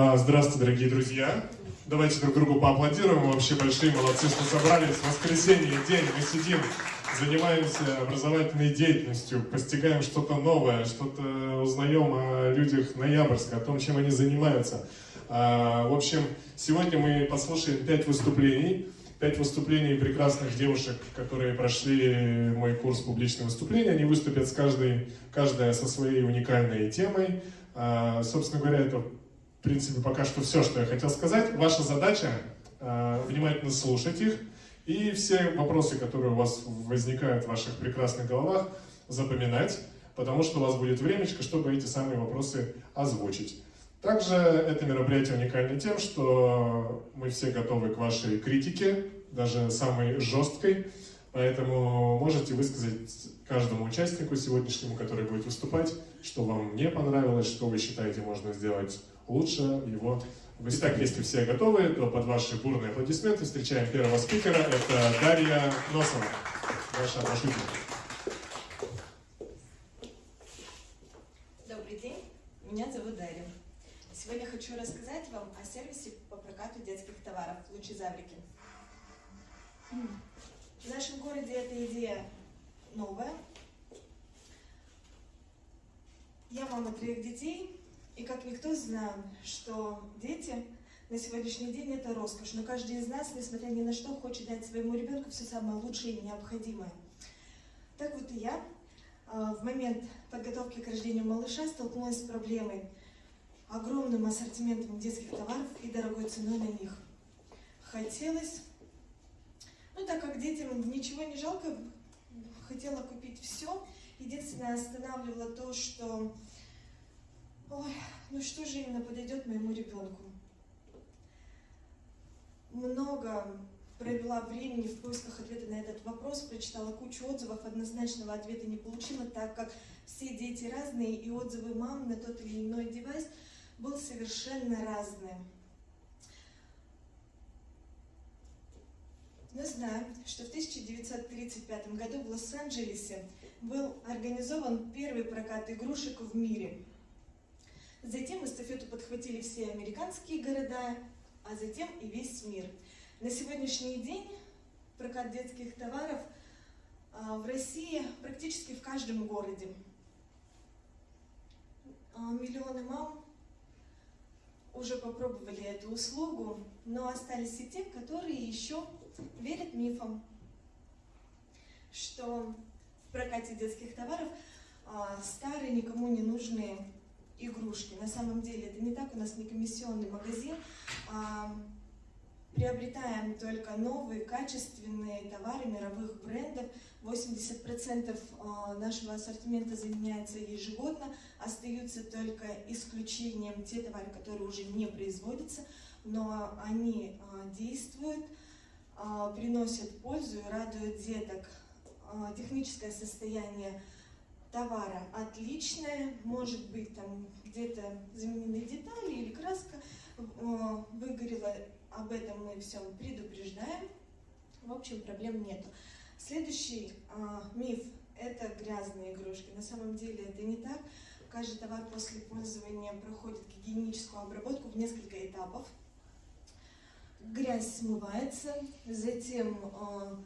А, Здравствуйте, дорогие друзья. Давайте друг другу поаплодируем. Вообще большие молодцы, что собрались. Воскресенье, день, мы сидим, занимаемся образовательной деятельностью, постигаем что-то новое, что-то узнаем о людях Ноябрьска, о том, чем они занимаются. А, В общем, сегодня мы послушаем пять выступлений. Пять выступлений прекрасных девушек, которые прошли мой курс публичного выступления. Они выступят с каждой, каждая со своей уникальной темой. А, Собственно говоря, это в принципе, пока что все, что я хотел сказать. Ваша задача э, внимательно слушать их и все вопросы, которые у вас возникают в ваших прекрасных головах, запоминать, потому что у вас будет времечко, чтобы эти самые вопросы озвучить. Также это мероприятие уникально тем, что мы все готовы к вашей критике, даже самой жесткой, поэтому можете высказать каждому участнику сегодняшнему, который будет выступать, что вам не понравилось, что вы считаете можно сделать лучше его. Итак, если все готовы, то под ваши бурные аплодисменты встречаем первого спикера. Это Дарья Носова, наша маршрутка. Добрый день, меня зовут Дарья. Сегодня хочу рассказать вам о сервисе по прокату детских товаров «Лучезаврики». В нашем городе эта идея новая. Я мама трех детей, и как никто знаю, что дети на сегодняшний день это роскошь, но каждый из нас, несмотря ни на что, хочет дать своему ребенку все самое лучшее и необходимое. Так вот и я а, в момент подготовки к рождению малыша столкнулась с проблемой огромным ассортиментом детских товаров и дорогой ценой на них. Хотелось, ну так как детям ничего не жалко, хотела купить все. Единственное останавливало то, что, ой, ну что же именно подойдет моему ребенку. Много провела времени в поисках ответа на этот вопрос, прочитала кучу отзывов, однозначного ответа не получила, так как все дети разные, и отзывы мам на тот или иной девайс был совершенно разные. Мы знаем, что в 1935 году в Лос-Анджелесе был организован первый прокат игрушек в мире. Затем эстафету подхватили все американские города, а затем и весь мир. На сегодняшний день прокат детских товаров а, в России практически в каждом городе. А, Миллионы мам уже попробовали эту услугу, но остались и те, которые еще верят мифам, что в прокате детских товаров а, старые, никому не нужные игрушки. На самом деле это не так, у нас не комиссионный магазин, а приобретаем только новые, качественные товары мировых брендов. 80% а, нашего ассортимента заменяется ежегодно, остаются только исключением те товары, которые уже не производятся, но они а, действуют, а, приносят пользу и радуют деток. Техническое состояние товара отличное, может быть там где-то заменены детали или краска выгорела, об этом мы всем предупреждаем, в общем проблем нету. Следующий э, миф – это грязные игрушки. На самом деле это не так. Каждый товар после пользования проходит гигиеническую обработку в несколько этапов. Грязь смывается, затем э,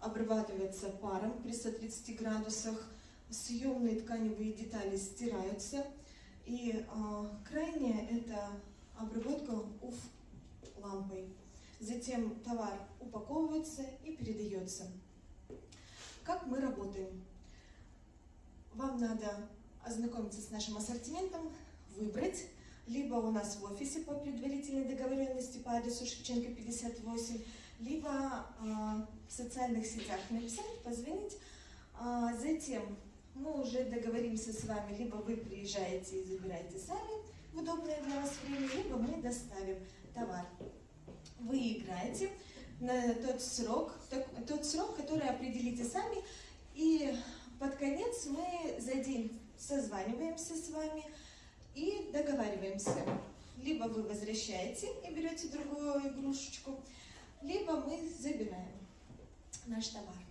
обрабатывается паром при 130 градусах, съемные тканевые детали стираются, и э, крайнее – это обработка УФ лампой. Затем товар упаковывается и передается. Как мы работаем? Вам надо ознакомиться с нашим ассортиментом, выбрать, либо у нас в офисе по предварительной договоренности по адресу Шевченко 58, либо э, в социальных сетях написать, позвонить. А затем мы уже договоримся с вами, либо вы приезжаете и забираете сами в удобное для вас время, либо мы доставим товар. Вы играете на тот срок, тот срок, который определите сами, и под конец мы за день созваниваемся с вами и договариваемся. Либо вы возвращаете и берете другую игрушечку, либо мы забираем наш товар.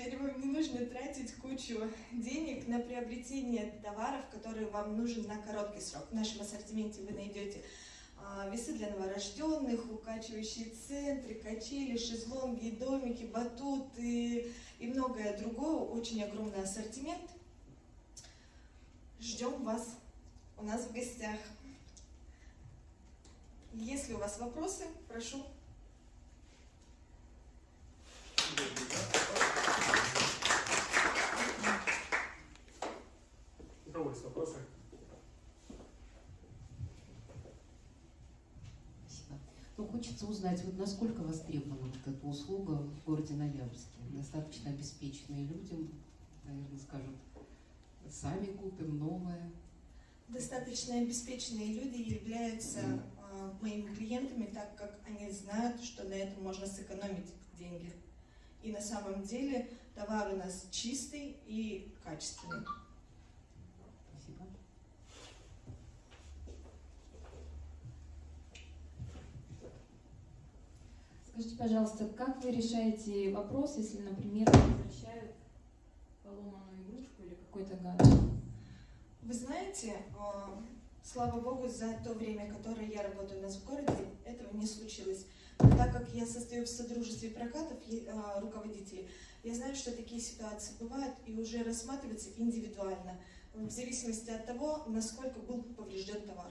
Теперь вам не нужно тратить кучу денег на приобретение товаров, которые вам нужен на короткий срок. В нашем ассортименте вы найдете а, весы для новорожденных, укачивающие центры, качели, шезлонги, домики, батуты и многое другое. Очень огромный ассортимент. Ждем вас у нас в гостях. Если у вас вопросы, прошу. У кого есть вопросы? Спасибо. Ну, хочется узнать, вот насколько востребована вот эта услуга в городе Ноябрьске. Достаточно обеспеченные люди, наверное, скажут, сами купим новое. Достаточно обеспеченные люди являются а, моими клиентами, так как они знают, что на этом можно сэкономить деньги. И на самом деле товар у нас чистый и качественный. Спасибо. Скажите, пожалуйста, как вы решаете вопрос, если, например, возвращают поломанную игрушку или какой-то гаджет? Вы знаете, а, слава богу, за то время, которое я работаю у нас в городе, этого не случилось. Но так как я состою в содружестве прокатов а, руководителей, я знаю, что такие ситуации бывают и уже рассматриваются индивидуально, в зависимости от того, насколько был поврежден товар.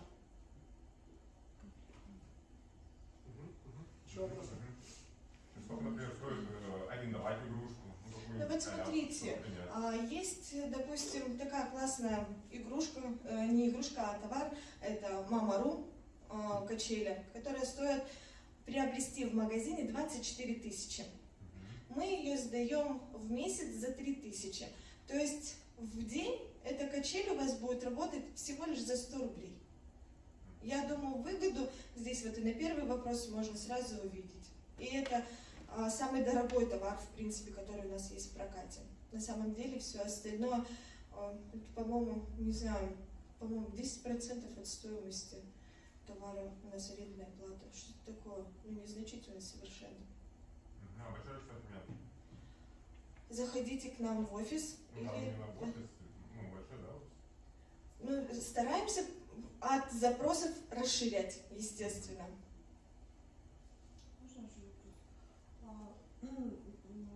Еще вопросы? Например, стоит э, арендовать игрушку? Ну, Ну вот смотрите? А, Есть, допустим, такая классная игрушка, э, не игрушка, а товар, это Мамару э, качели, которая стоит приобрести в магазине 24 тысячи. Мы ее сдаем в месяц за 3 тысячи. То есть в день эта качель у вас будет работать всего лишь за 100 рублей. Я думаю, выгоду здесь вот и на первый вопрос можно сразу увидеть. И это самый дорогой товар, в принципе, который у нас есть в прокате. На самом деле все остальное, а, по-моему, не знаю, по-моему, 10% от стоимости товара у нас арендная плата. Что-то такое, ну, незначительно совершенно. Мгм. А большой ассортимент? Заходите к нам в офис. Ну, или- именно офис, ну, большой, да, офис? Ну, стараемся от запросов расширять, естественно. Можно еще вопрос? А, ну,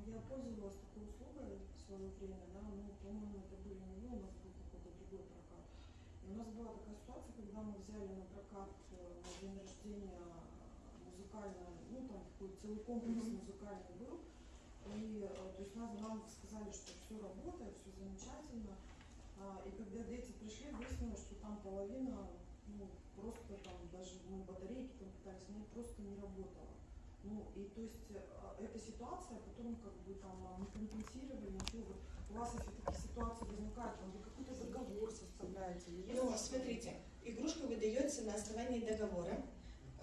я пользовалась такой услугой в свое время, да, ну, по-моему, это были не вы, у нас был какой-то другой прокат. И у нас была такая ситуация, когда мы взяли на прокат э, на день рождения музыкальный, ну, там такой целый комплекс музыкальный был. И, э, то есть нас, нам сказали, что все работает, все замечательно. А, и когда дети пришли, выяснилось, что там половина, ну, просто там даже мы батарейки там пытались снять, просто не работала. Ну, и то есть э, эта ситуация потом как бы там не компенсировали, ничего. У вас, если такие ситуации возникают, там вы какой-то договор составляете? Ну, смотрите, игрушка выдается на основании договора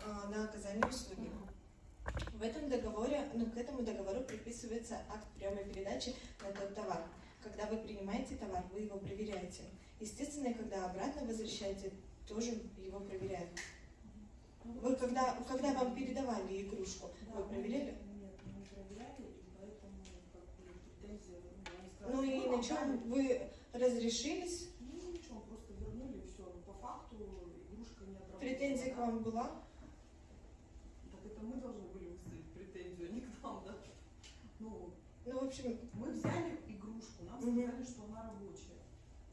а, на оказание услуги. В этом договоре, ну, к этому договору приписывается акт приема и передачи на тот товар. Когда вы принимаете товар, вы его проверяете. Естественно, когда обратно возвращаете, тоже его проверяют. Вы когда, когда вам передавали игрушку, Да, вы проверяли? Нет, мы не проверяли, и поэтому как бы претензии, ну, они Ну «Ну, на чем отдали». вы разрешились? Ну ничего, просто вернули все. Но по факту игрушка не отработала. Претензия к вам была? Так это мы должны были выставить претензию, а не к нам, да? Ну, Ну, в общем, мы взяли игрушку, нам сказали, что она рабочая.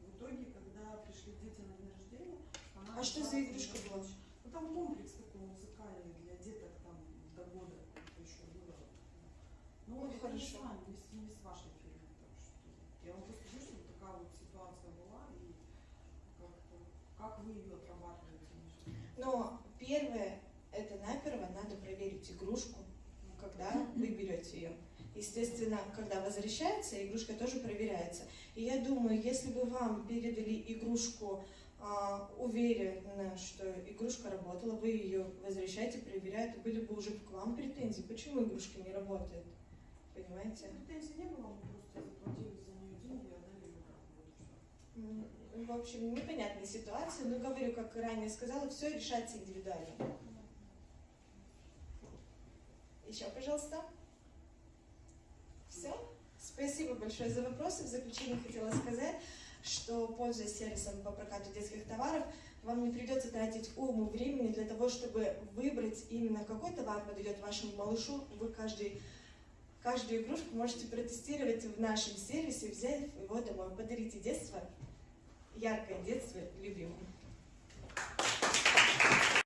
В итоге, когда пришли дети на день рождения, она А что за игрушка была? Ну там комплекс такой музыкальный для деток там до года еще было. Ну, Ну, это хорошо. не с, не с вашей фирмой. Так что я вам просто говорю, что такая вот ситуация была и как-то как вы ее отрабатываете? между- Но первое, это наперво надо проверить игрушку, когда вы берете ее. Естественно, когда возвращается, игрушка тоже проверяется. И я думаю, если бы вам передали игрушку а, уверенно, что игрушка работала, вы ее возвращаете, проверяете, были бы уже к вам претензии, почему игрушка не работает. Понимаете? Претензий не было, мы просто заплатили за нее деньги и отдали ее обратно. Вот и всё. М, В общем, непонятная ситуация, но говорю, как ранее сказала, все решается индивидуально. Еще, пожалуйста. Все? Спасибо большое за вопросы. В заключение хотела сказать, что пользуясь сервисом по прокату детских товаров, вам не придется тратить уйму времени для того, чтобы выбрать именно какой товар подойдет вашему малышу. Вы каждый, каждую игрушку можете протестировать в нашем сервисе, взять его домой. Подарите детство, яркое детство любимому.